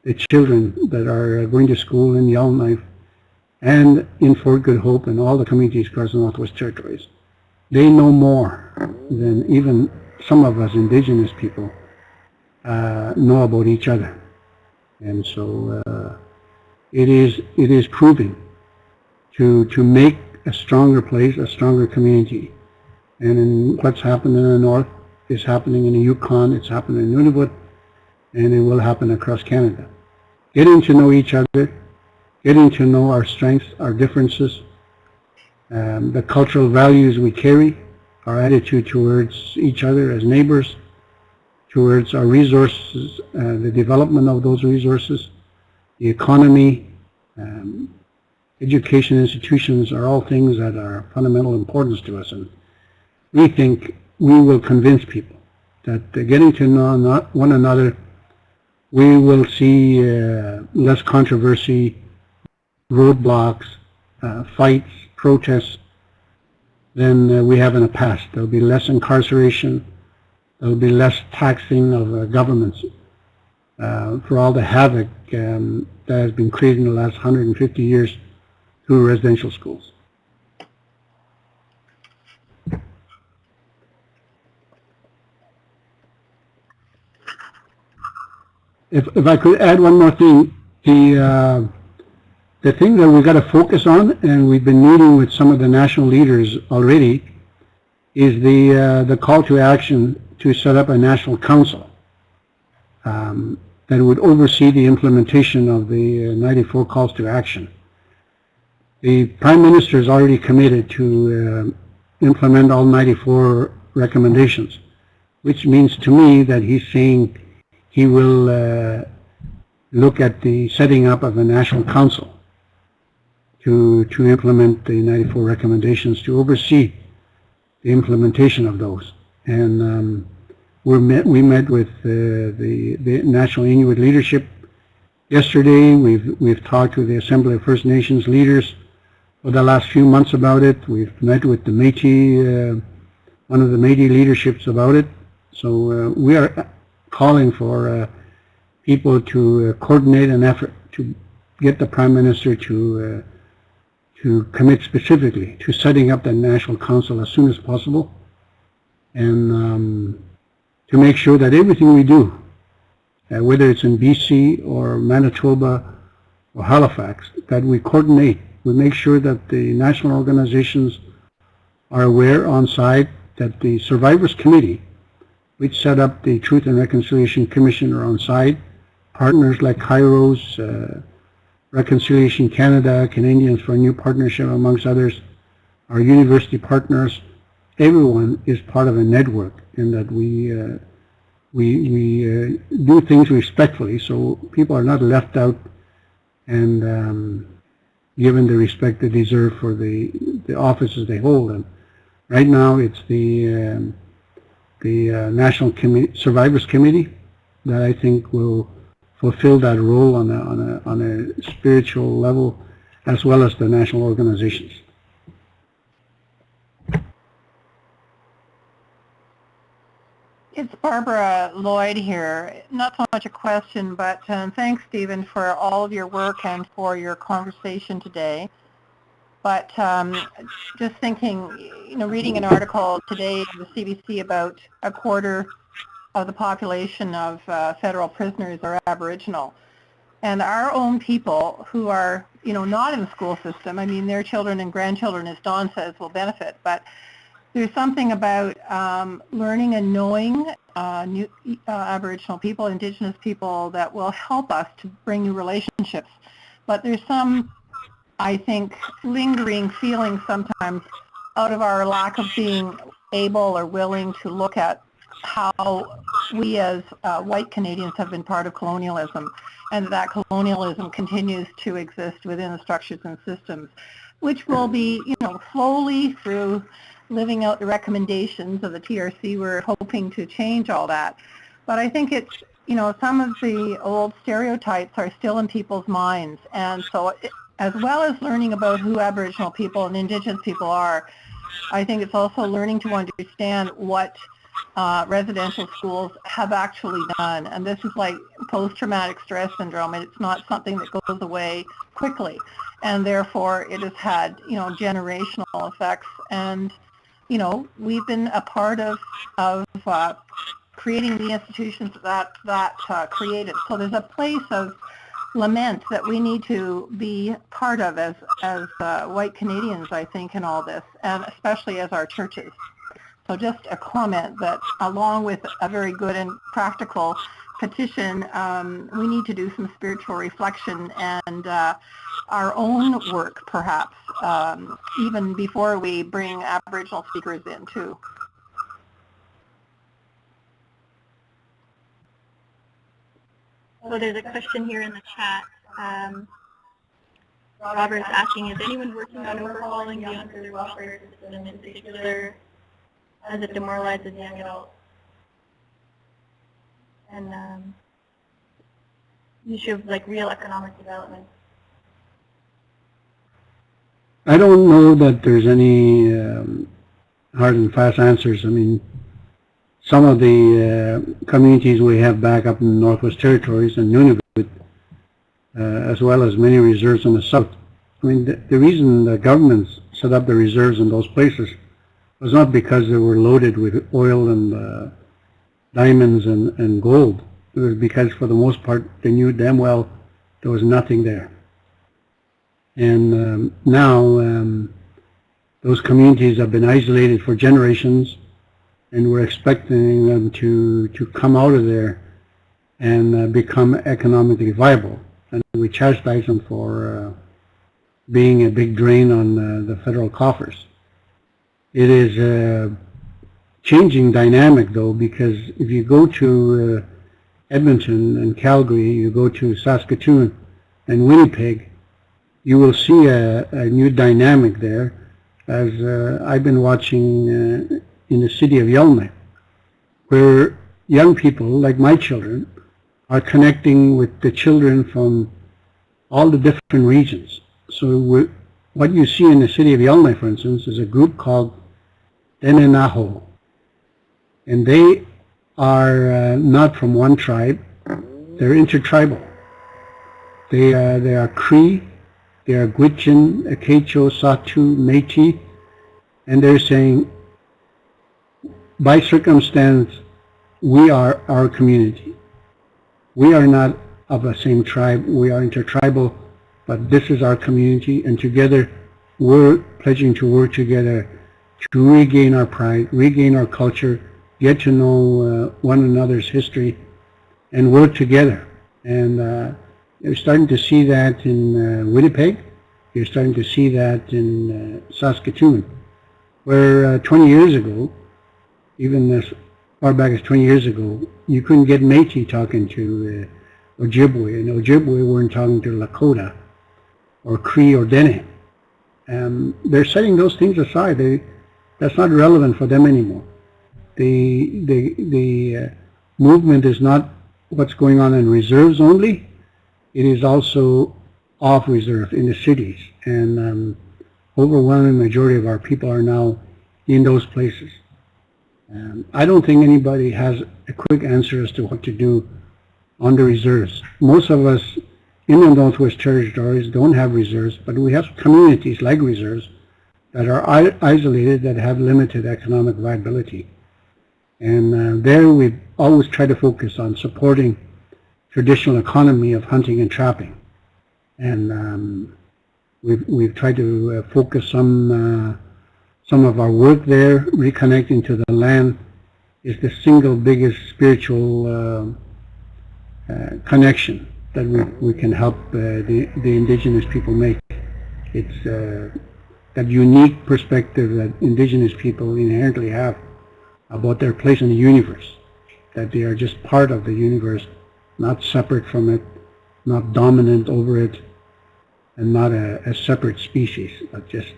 the children that are going to school in Yellowknife and in Fort Good Hope and all the communities across the Northwest Territories, they know more than even some of us indigenous people uh, know about each other. And so uh, it is it is proving to to make a stronger place, a stronger community. And in what's happened in the north is happening in the Yukon, it's happening in Nunavut, and it will happen across Canada. Getting to know each other, getting to know our strengths, our differences, um, the cultural values we carry, our attitude towards each other as neighbors, towards our resources, uh, the development of those resources, the economy, um, education institutions are all things that are fundamental importance to us. And we think we will convince people that getting to know one another, we will see uh, less controversy, roadblocks, uh, fights, protests than uh, we have in the past. There will be less incarceration. There will be less taxing of uh, governments uh, for all the havoc um, that has been created in the last 150 years through residential schools. If, if I could add one more thing, the uh, the thing that we've got to focus on, and we've been meeting with some of the national leaders already, is the uh, the call to action to set up a national council um, that would oversee the implementation of the uh, 94 calls to action. The Prime Minister is already committed to uh, implement all 94 recommendations, which means to me that he's saying he will uh, look at the setting up of a national council to, to implement the 94 recommendations, to oversee the implementation of those. And um, we met, we met with uh, the, the National Inuit leadership yesterday. We've, we've talked with the Assembly of First Nations leaders for the last few months about it. We've met with the Métis, uh, one of the Métis leaderships about it. So uh, we are calling for uh, people to uh, coordinate an effort to get the Prime Minister to uh, to commit specifically to setting up the National Council as soon as possible and um, to make sure that everything we do, uh, whether it's in BC or Manitoba or Halifax, that we coordinate. We make sure that the national organizations are aware on site that the Survivors Committee, which set up the Truth and Reconciliation Commission on site, partners like Kairos, uh, Reconciliation Canada, Canadians for a New Partnership, amongst others, our university partners, everyone is part of a network in that we uh, we, we uh, do things respectfully so people are not left out. And um, given the respect they deserve for the, the offices they hold. And right now it's the, um, the uh, National Com Survivors Committee that I think will fulfill that role on a, on a, on a spiritual level as well as the national organizations. It's Barbara Lloyd here. Not so much a question, but um, thanks, Stephen, for all of your work and for your conversation today. But um, just thinking, you know, reading an article today in the CBC about a quarter of the population of uh, federal prisoners are Aboriginal. And our own people who are, you know, not in the school system, I mean, their children and grandchildren, as Don says, will benefit. But there's something about um, learning and knowing uh, new, uh, Aboriginal people, Indigenous people that will help us to bring new relationships. But there's some, I think, lingering feeling sometimes out of our lack of being able or willing to look at how we as uh, white Canadians have been part of colonialism and that colonialism continues to exist within the structures and systems, which will be, you know, slowly through living out the recommendations of the TRC. We're hoping to change all that. But I think it's, you know, some of the old stereotypes are still in people's minds. And so it, as well as learning about who Aboriginal people and Indigenous people are, I think it's also learning to understand what uh, residential schools have actually done. And this is like post-traumatic stress syndrome, and it's not something that goes away quickly. And therefore, it has had, you know, generational effects. And, you know, we've been a part of, of uh, creating the institutions that that uh, created. So there's a place of lament that we need to be part of as as uh, white Canadians, I think, in all this, and especially as our churches. So just a comment that along with a very good and practical petition, um, we need to do some spiritual reflection and uh, our own work, perhaps, um, even before we bring Aboriginal speakers in, too. So there's a question here in the chat. Um, Robert's asking, is anyone working on overhauling the welfare system in particular as it demoralizes young adults? And um, issue of like real economic development. I don't know that there's any um, hard and fast answers. I mean, some of the uh, communities we have back up in the Northwest Territories and Nunavut, uh, as well as many reserves in the south. I mean, the, the reason the governments set up the reserves in those places was not because they were loaded with oil and uh, diamonds and, and gold. It was because, for the most part, they knew damn well there was nothing there. And um, now um, those communities have been isolated for generations and we're expecting them to, to come out of there and uh, become economically viable. And we chastise them for uh, being a big drain on uh, the federal coffers. It is a changing dynamic though because if you go to uh, Edmonton and Calgary, you go to Saskatoon and Winnipeg, you will see a, a new dynamic there as uh, I've been watching uh, in the city of Yellowknife, where young people, like my children, are connecting with the children from all the different regions. So what you see in the city of Yellowknife, for instance, is a group called Dene Nahjo. And they are uh, not from one tribe, they're intertribal. They, they are Cree, they are Gwich'in, Akaitcho, Sahtu, Métis, and they're saying by circumstance, we are our community. We are not of the same tribe. We are intertribal, but this is our community, and together we're pledging to work together to regain our pride, regain our culture, get to know uh, one another's history, and work together. And uh, you're starting to see that in uh, Winnipeg. You're starting to see that in uh, Saskatoon, where uh, 20 years ago, even as far back as 20 years ago, you couldn't get Métis talking to uh, Ojibwe, and Ojibwe weren't talking to Lakota or Cree or Dene. Um, they're setting those things aside. They, that's not relevant for them anymore. The, the, the uh, movement is not what's going on in reserves only. It is also off reserve in the cities. And um, overwhelming majority of our people are now in those places. Um, I don't think anybody has a quick answer as to what to do on the reserves. Most of us in the Northwest Territories don't have reserves, but we have communities like reserves that are isolated that have limited economic viability. And uh, there we always try to focus on supporting traditional economy of hunting and trapping. And um, we've, we've tried to uh, focus some uh, some of our work there, reconnecting to the land, is the single biggest spiritual uh, uh, connection that we, we can help uh, the, the indigenous people make. It's uh, that unique perspective that indigenous people inherently have about their place in the universe, that they are just part of the universe, not separate from it, not dominant over it, and not a, a separate species, but just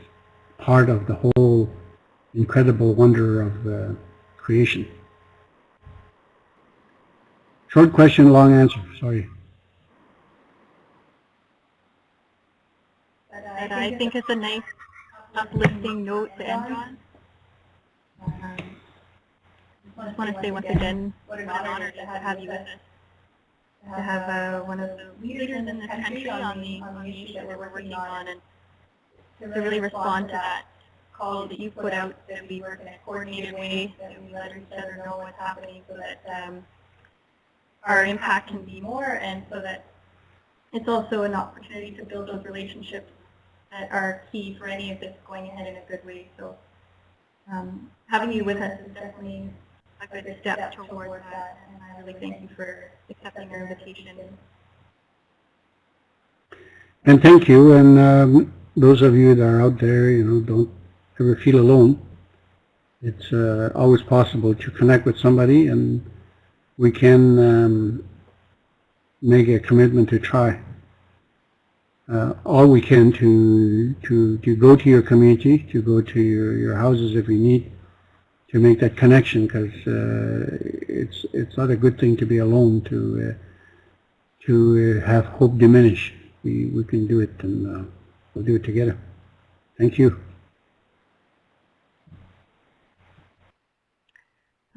part of the whole incredible wonder of uh, creation. Short question, long answer. Sorry. I think it's a nice uplifting note to end on. Um, I just want to say once again, what an honor to have you with us. To have uh, one of the leaders in this country on the, on issue that we're working on and to really respond to that call that you put out, that we work in a coordinated way, that we let each other know what's happening so that um, our impact can be more and so that it's also an opportunity to build those relationships that are key for any of this going ahead in a good way. So um, having you with us is definitely a good step toward that, and I really thank you for accepting our invitation. And thank you, and um, those of you that are out there, you know, don't ever feel alone. It's uh, always possible to connect with somebody, and we can um, make a commitment to try. Uh, all we can to, to, to go to your community, to go to your, your houses if we need, to make that connection, because uh, it's, it's not a good thing to be alone, to, uh, to uh, have hope diminish. We, we can do it, and uh, we'll do it together. Thank you.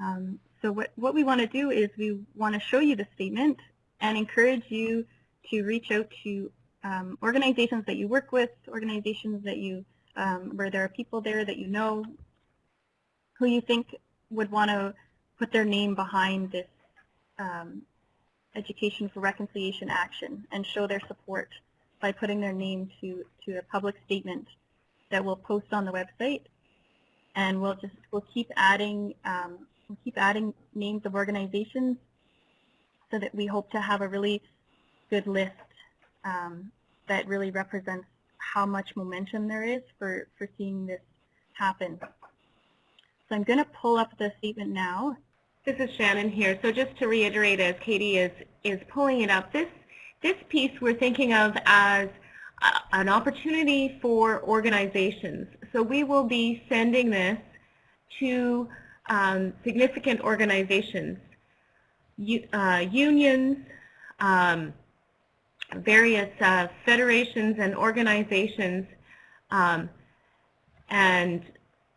Um, so what, what we want to do is we want to show you the statement and encourage you to reach out to um, organizations that you work with, organizations that you, um, where there are people there that you know, who you think would want to put their name behind this um, Education for Reconciliation action and show their support by putting their name to, to a public statement that we'll post on the website. And we'll just, we'll keep adding um, we'll keep adding names of organizations so that we hope to have a really good list um, that really represents how much momentum there is for, for seeing this happen. So I'm going to pull up the statement now. This is Shannon here. So just to reiterate, as Katie is, is pulling it up, this, this piece we're thinking of as a, an opportunity for organizations. So we will be sending this to um, significant organizations, uh, unions, um, various uh, federations and organizations, um, and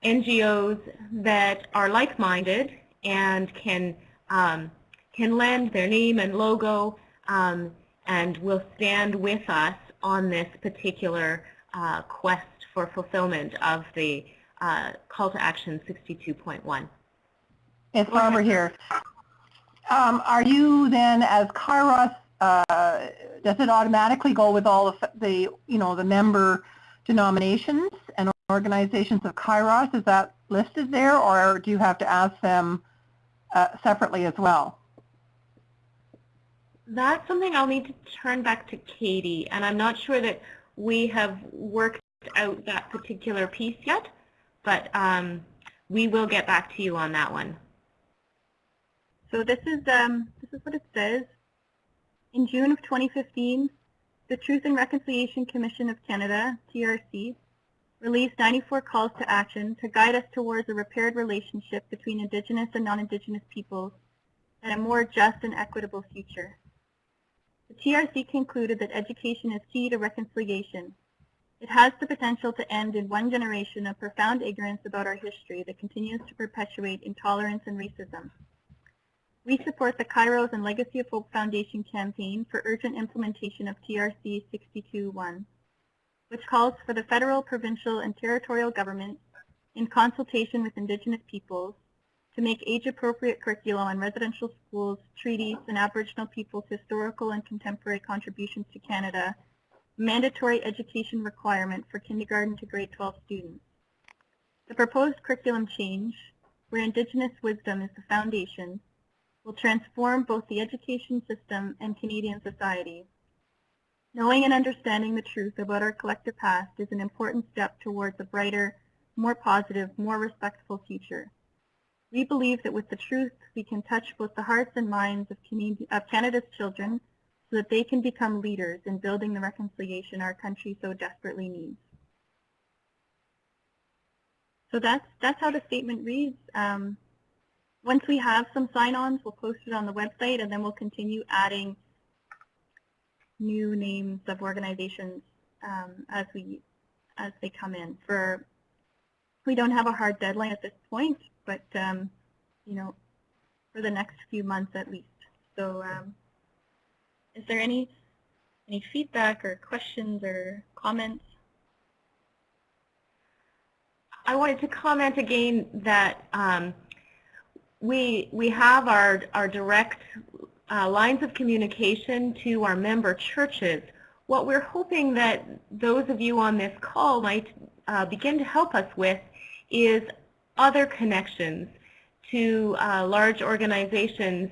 NGOs that are like-minded and can um, can lend their name and logo um, and will stand with us on this particular uh, quest for fulfillment of the uh, call to action 62.1. It's Barbara here. Um, are you then, as Kairos, uh, does it automatically go with all of the, you know, the member denominations and organizations of Kairos? Is that listed there, or do you have to ask them uh, separately as well? That's something I'll need to turn back to Katie, and I'm not sure that we have worked out that particular piece yet, but um, we will get back to you on that one. So this is, um, this is what it says. In June of 2015, the Truth and Reconciliation Commission of Canada, TRC, released 94 calls to action to guide us towards a repaired relationship between Indigenous and non-Indigenous peoples and a more just and equitable future. The TRC concluded that education is key to reconciliation. It has the potential to end in one generation of profound ignorance about our history that continues to perpetuate intolerance and racism. We support the Kairos and Legacy of Hope Foundation campaign for urgent implementation of TRC 62.1, which calls for the federal, provincial, and territorial governments, in consultation with Indigenous peoples, to make age-appropriate curriculum on residential schools, treaties, and Aboriginal peoples' historical and contemporary contributions to Canada mandatory education requirement for kindergarten to grade 12 students. The proposed curriculum change, where Indigenous wisdom is the foundation, will transform both the education system and Canadian society. Knowing and understanding the truth about our collective past is an important step towards a brighter, more positive, more respectful future. We believe that with the truth, we can touch both the hearts and minds of, of Canada's children so that they can become leaders in building the reconciliation our country so desperately needs. So that's, that's how the statement reads. Um, once we have some sign-ons, we'll post it on the website, and then we'll continue adding new names of organizations um, as we as they come in. For we don't have a hard deadline at this point, but um, you know, for the next few months at least. So um, is there any any feedback or questions or comments? I wanted to comment again that um, we we have our our direct uh, lines of communication to our member churches. What we're hoping that those of you on this call might uh, begin to help us with is other connections to uh, large organizations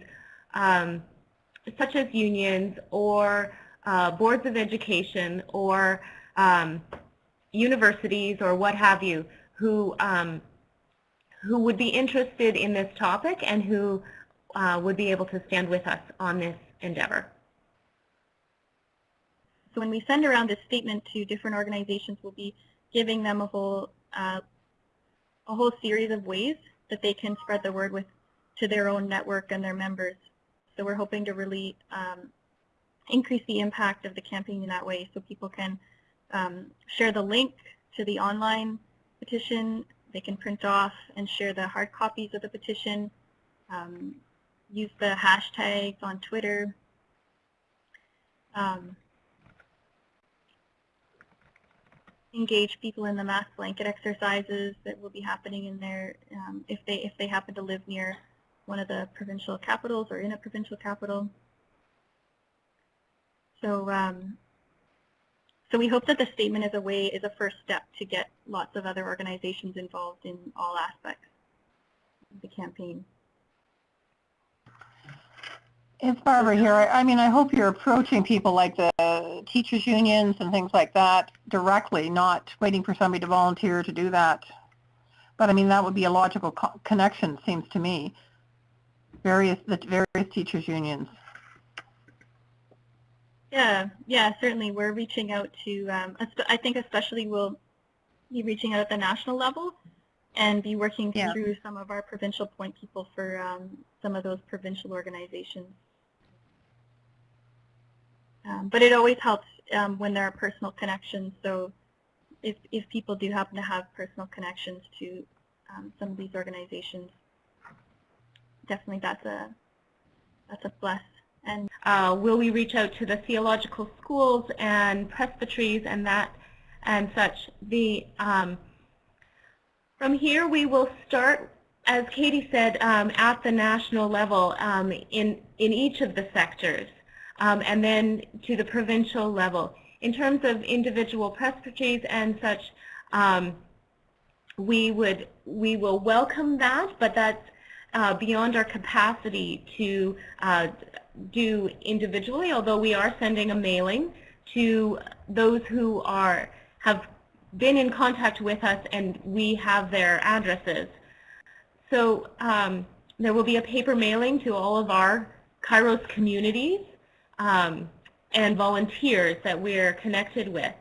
um, such as unions or uh, boards of education or um, universities or what have you who um, who would be interested in this topic and who uh, would be able to stand with us on this endeavor. So when we send around this statement to different organizations, we'll be giving them a whole uh, a whole series of ways that they can spread the word with to their own network and their members. So we're hoping to really um, increase the impact of the campaign in that way so people can um, share the link to the online petition. They can print off and share the hard copies of the petition, um, use the hashtags on Twitter. Um, engage people in the mass blanket exercises that will be happening in there um, if they if they happen to live near one of the provincial capitals or in a provincial capital. So um, so we hope that the statement is a way is a first step to get lots of other organizations involved in all aspects of the campaign. It's Barbara here. I I mean, I hope you're approaching people like the teachers unions and things like that directly, not waiting for somebody to volunteer to do that. But I mean, that would be a logical co connection, seems to me. Various, the various teachers unions. Yeah, yeah, certainly. We're reaching out to, um, I think especially we'll be reaching out at the national level and be working Yeah. through some of our provincial point people for um, some of those provincial organizations. Um, but it always helps um, when there are personal connections. So if, if people do happen to have personal connections to um, some of these organizations, definitely that's a that's a plus. And Uh, will we reach out to the theological schools and presbyteries and that and such? The um, from here we will start, as Katie said, um, at the national level um, in in each of the sectors, um, and then to the provincial level. In terms of individual presbyteries and such, um, we would we will welcome that, but that's uh, beyond our capacity to uh, do individually, although we are sending a mailing to those who are have been in contact with us and we have their addresses. So um, there will be a paper mailing to all of our Kairos communities um, and volunteers that we're connected with.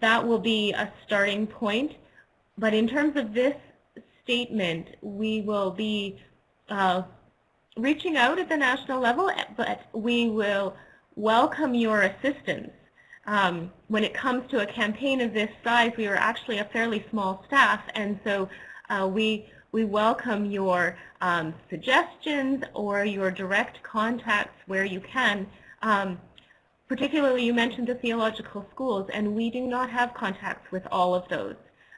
That will be a starting point. But in terms of this statement, we will be uh, reaching out at the national level, but we will welcome your assistance. Um, when it comes to a campaign of this size, we are actually a fairly small staff, and so uh, we we welcome your um, suggestions or your direct contacts where you can. Um, particularly, you mentioned the theological schools, and we do not have contacts with all of those.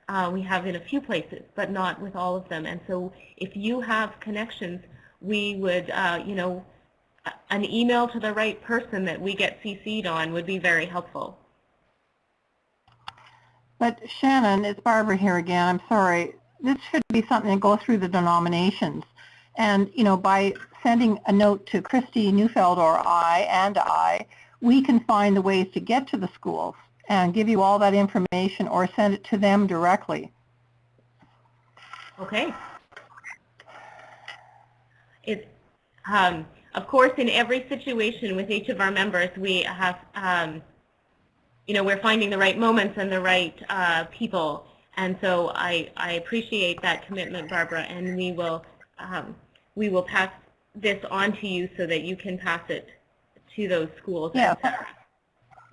Uh, we have in a few places, but not with all of them. And so if you have connections, we would, uh, you know, an email to the right person that we get CC'd on would be very helpful. But Shannon, it's Barbara here again. I'm sorry. This should be something that goes through the denominations. And, you know, by sending a note to Christy Neufeld or I and I, we can find the ways to get to the schools and give you all that information or send it to them directly. Okay. It, um, of course, in every situation with each of our members, we have, um, you know, we're finding the right moments and the right uh, people. And so I, I appreciate that commitment, Barbara, and we will, um, we will pass this on to you so that you can pass it to those schools. Yeah.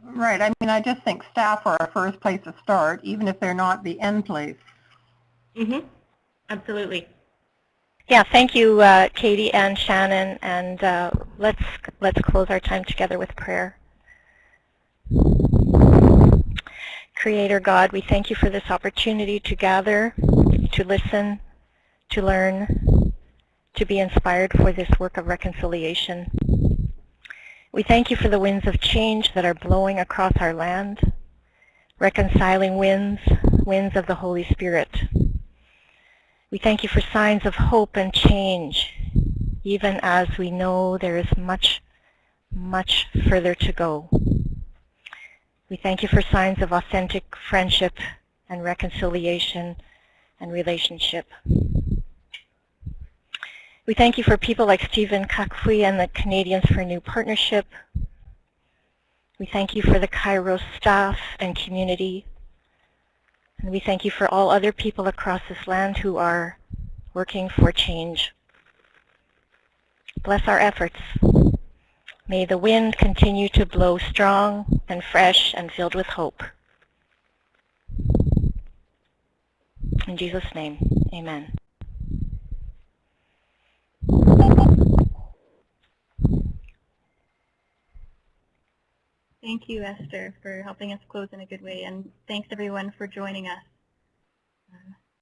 Right. I mean, I just think staff are our first place to start, even if they're not the end place. Mm-hmm. Absolutely. Yeah, thank you, uh, Katie and Shannon, and uh, let's let's close our time together with prayer. Creator God, we thank you for this opportunity to gather, to listen, to learn, to be inspired for this work of reconciliation. We thank you for the winds of change that are blowing across our land, reconciling winds, winds of the Holy Spirit. We thank you for signs of hope and change, even as we know there is much, much further to go. We thank you for signs of authentic friendship and reconciliation and relationship. We thank you for people like Stephen Kakfwi and the Canadians for New Partnership. We thank you for the KAIROS staff and community. And we thank you for all other people across this land who are working for change. Bless our efforts. May the wind continue to blow strong and fresh and filled with hope. In Jesus' name, amen. Thank you, Esther, for helping us close in a good way, and thanks everyone for joining us.